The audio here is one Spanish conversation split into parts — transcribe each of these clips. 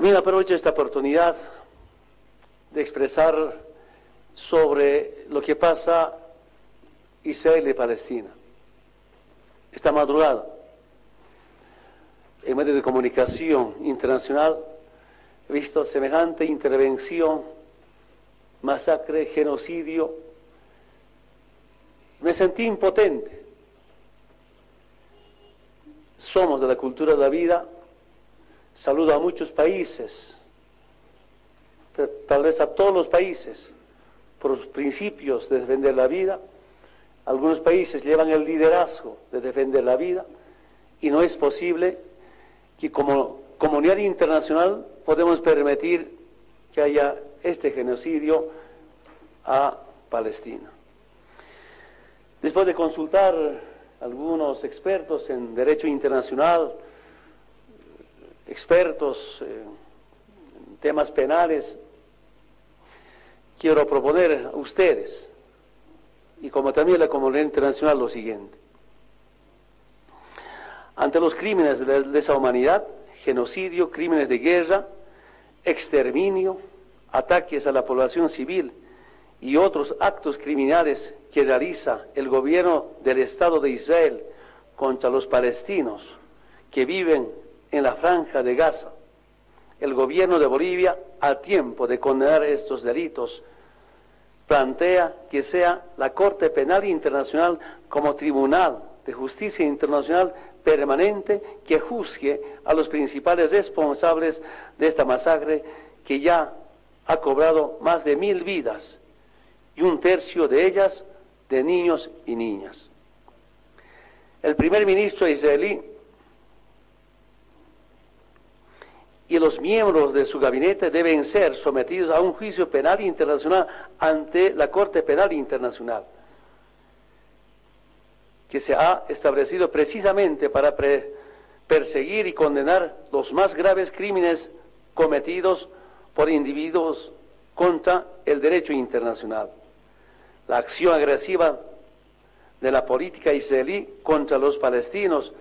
También aprovecho esta oportunidad de expresar sobre lo que pasa Israel y Palestina. Esta madrugada, en medios de comunicación internacional, he visto semejante intervención, masacre, genocidio. Me sentí impotente. Somos de la cultura de la vida. Saludo a muchos países, tal vez a todos los países, por los principios de defender la vida. Algunos países llevan el liderazgo de defender la vida y no es posible que como comunidad internacional podemos permitir que haya este genocidio a Palestina. Después de consultar algunos expertos en derecho internacional, expertos en temas penales, quiero proponer a ustedes, y como también la comunidad internacional, lo siguiente. Ante los crímenes de lesa humanidad, genocidio, crímenes de guerra, exterminio, ataques a la población civil y otros actos criminales que realiza el gobierno del Estado de Israel contra los palestinos que viven en la franja de Gaza, el gobierno de Bolivia, a tiempo de condenar estos delitos, plantea que sea la Corte Penal Internacional como tribunal de justicia internacional permanente que juzgue a los principales responsables de esta masacre que ya ha cobrado más de mil vidas y un tercio de ellas de niños y niñas. El primer ministro israelí y los miembros de su gabinete deben ser sometidos a un juicio penal internacional ante la Corte Penal Internacional, que se ha establecido precisamente para perseguir y condenar los más graves crímenes cometidos por individuos contra el derecho internacional. La acción agresiva de la política israelí contra los palestinos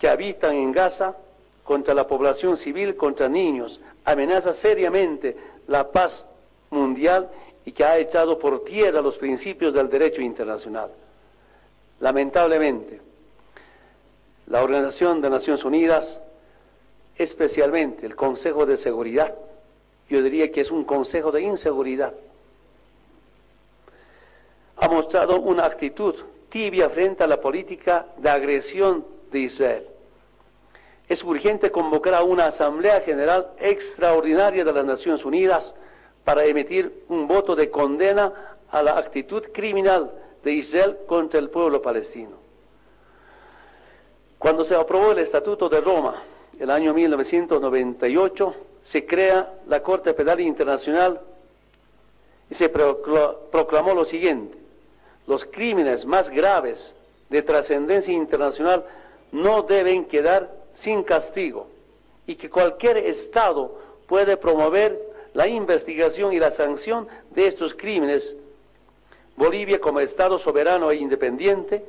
que habitan en Gaza contra la población civil, contra niños, amenaza seriamente la paz mundial y que ha echado por tierra los principios del derecho internacional. Lamentablemente, la Organización de Naciones Unidas, especialmente el Consejo de Seguridad, yo diría que es un consejo de inseguridad, ha mostrado una actitud tibia frente a la política de agresión de Israel es urgente convocar a una Asamblea General extraordinaria de las Naciones Unidas para emitir un voto de condena a la actitud criminal de Israel contra el pueblo palestino. Cuando se aprobó el Estatuto de Roma, el año 1998, se crea la Corte Penal Internacional y se proclamó lo siguiente, los crímenes más graves de trascendencia internacional no deben quedar sin castigo y que cualquier Estado puede promover la investigación y la sanción de estos crímenes. Bolivia como Estado soberano e independiente,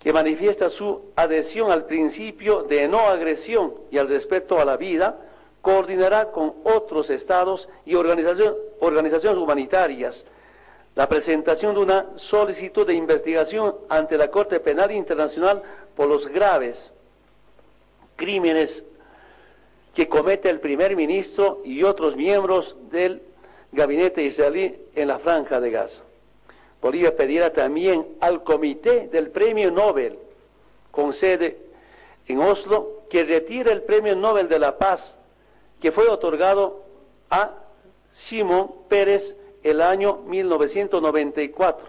que manifiesta su adhesión al principio de no agresión y al respeto a la vida, coordinará con otros estados y organizaciones humanitarias la presentación de una solicitud de investigación ante la Corte Penal Internacional por los graves crímenes que comete el primer ministro y otros miembros del gabinete israelí en la franja de Gaza. Bolivia pedirá también al comité del premio Nobel con sede en Oslo que retire el premio Nobel de la Paz que fue otorgado a Simón Pérez el año 1994.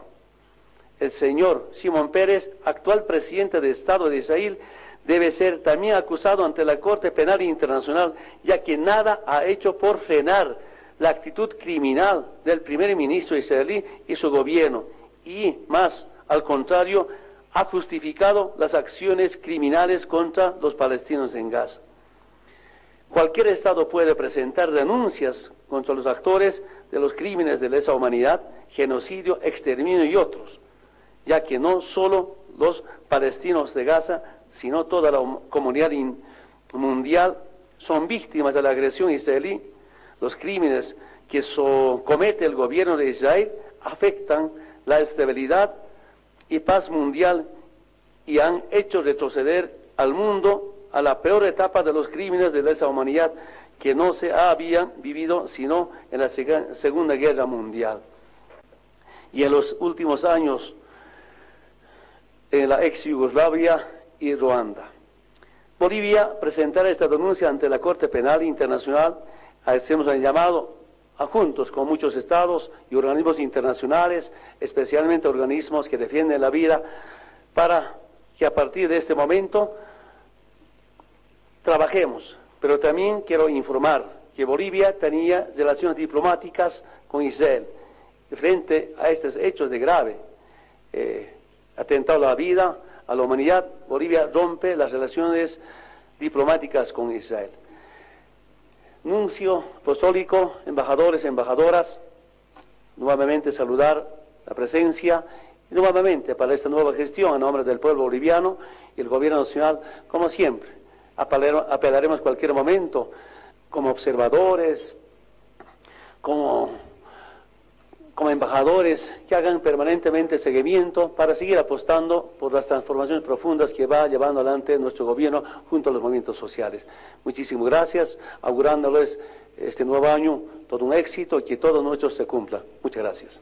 El señor Simón Pérez, actual presidente de Estado de Israel, debe ser también acusado ante la Corte Penal Internacional, ya que nada ha hecho por frenar la actitud criminal del primer ministro israelí y su gobierno, y más, al contrario, ha justificado las acciones criminales contra los palestinos en Gaza. Cualquier Estado puede presentar denuncias contra los actores de los crímenes de lesa humanidad, genocidio, exterminio y otros, ya que no solo los palestinos de Gaza sino toda la comunidad mundial son víctimas de la agresión israelí, los crímenes que comete el gobierno de Israel afectan la estabilidad y paz mundial y han hecho retroceder al mundo a la peor etapa de los crímenes de lesa humanidad que no se habían vivido sino en la Segunda Guerra Mundial. Y en los últimos años en la ex Yugoslavia y Ruanda. Bolivia presentará esta denuncia ante la Corte Penal Internacional. Hacemos el llamado a juntos con muchos estados y organismos internacionales, especialmente organismos que defienden la vida, para que a partir de este momento trabajemos. Pero también quiero informar que Bolivia tenía relaciones diplomáticas con Israel frente a estos hechos de grave eh, atentado a la vida, a la humanidad, Bolivia rompe las relaciones diplomáticas con Israel. Nuncio apostólico, embajadores, embajadoras, nuevamente saludar la presencia y nuevamente para esta nueva gestión a nombre del pueblo boliviano y el gobierno nacional, como siempre, apelaremos cualquier momento como observadores, como como embajadores que hagan permanentemente seguimiento para seguir apostando por las transformaciones profundas que va llevando adelante nuestro gobierno junto a los movimientos sociales. Muchísimas gracias, augurándoles este nuevo año todo un éxito y que todo nuestro se cumpla. Muchas gracias.